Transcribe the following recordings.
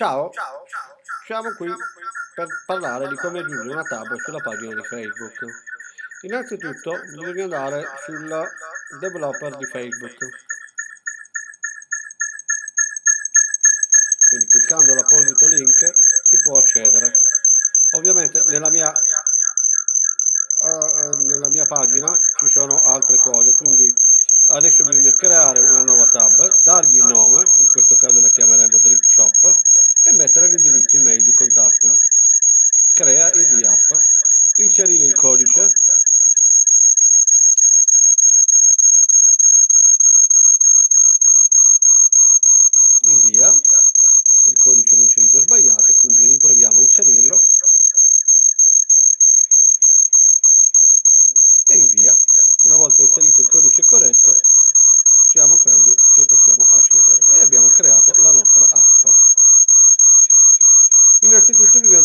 Ciao, ciao, ciao, siamo qui per parlare di come aggiungere una tab sulla pagina di Facebook. Innanzitutto bisogna andare sul developer di Facebook. Quindi cliccando l'apposito link si può accedere. Ovviamente nella mia, uh, nella mia pagina ci sono altre cose, quindi adesso bisogna creare una nuova tab, dargli il nome,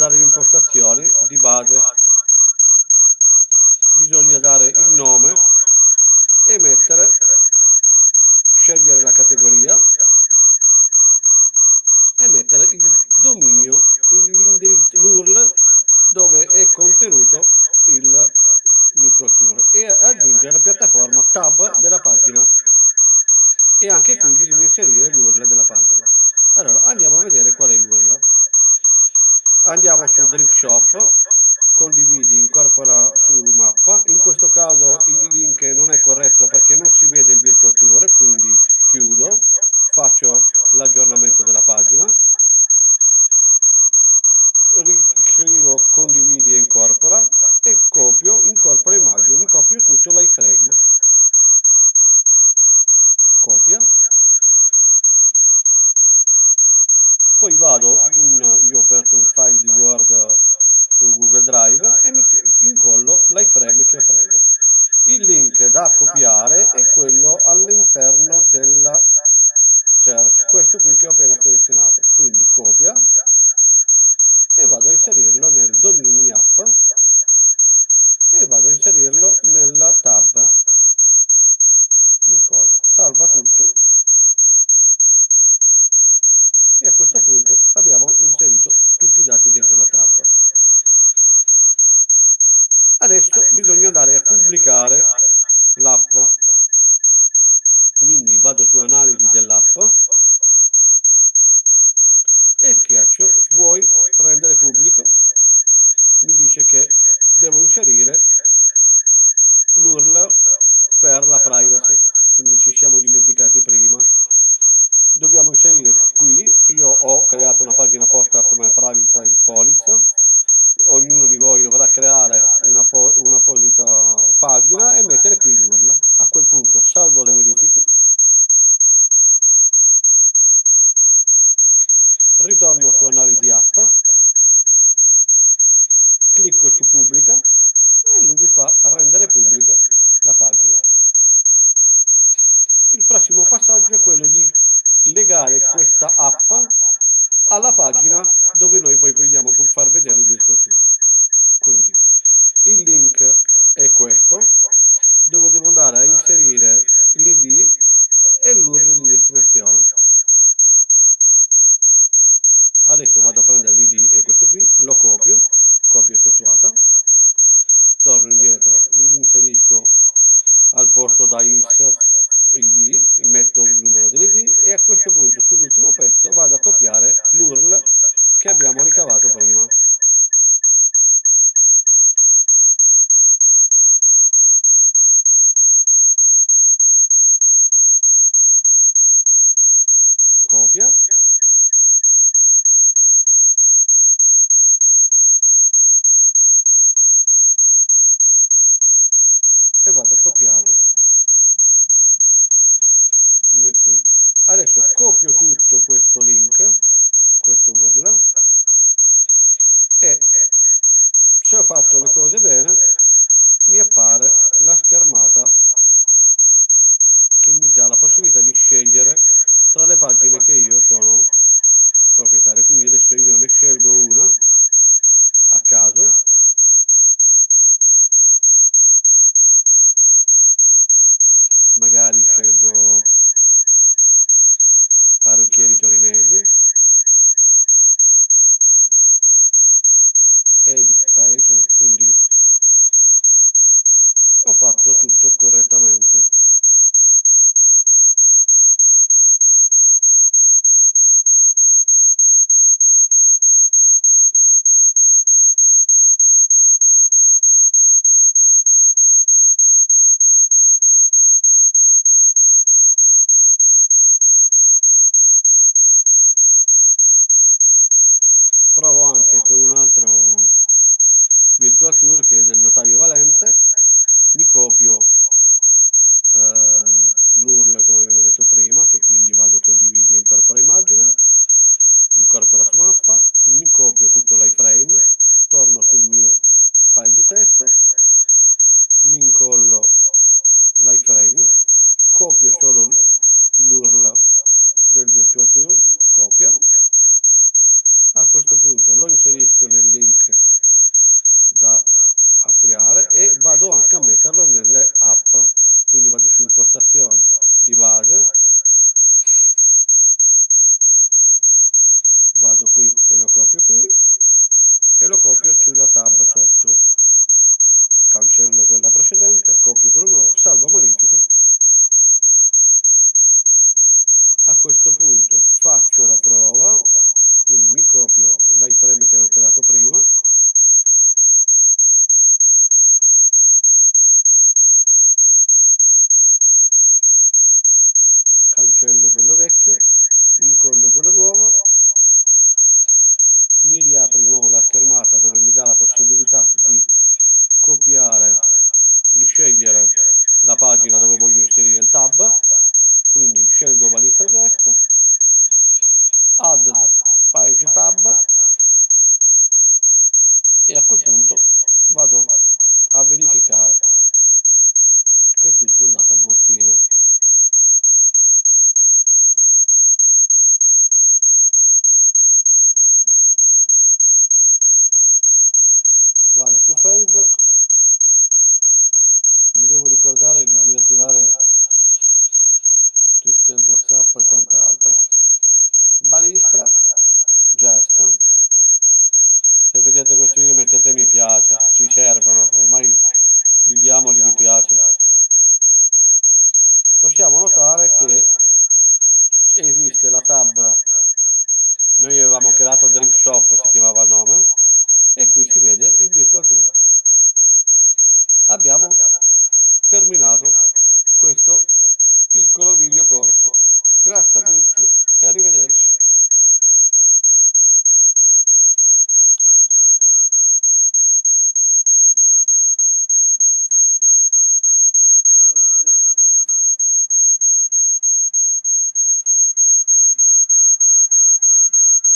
dare impostazioni di base. Bisogna dare il nome e mettere scegliere la categoria e mettere il dominio andiamo su drink shop. Condividi incorpora inserirlo nel domini app creare una, po- un'apposita pagina e mettere qui il sposto da x il d, metto il numero delle d e a questo punto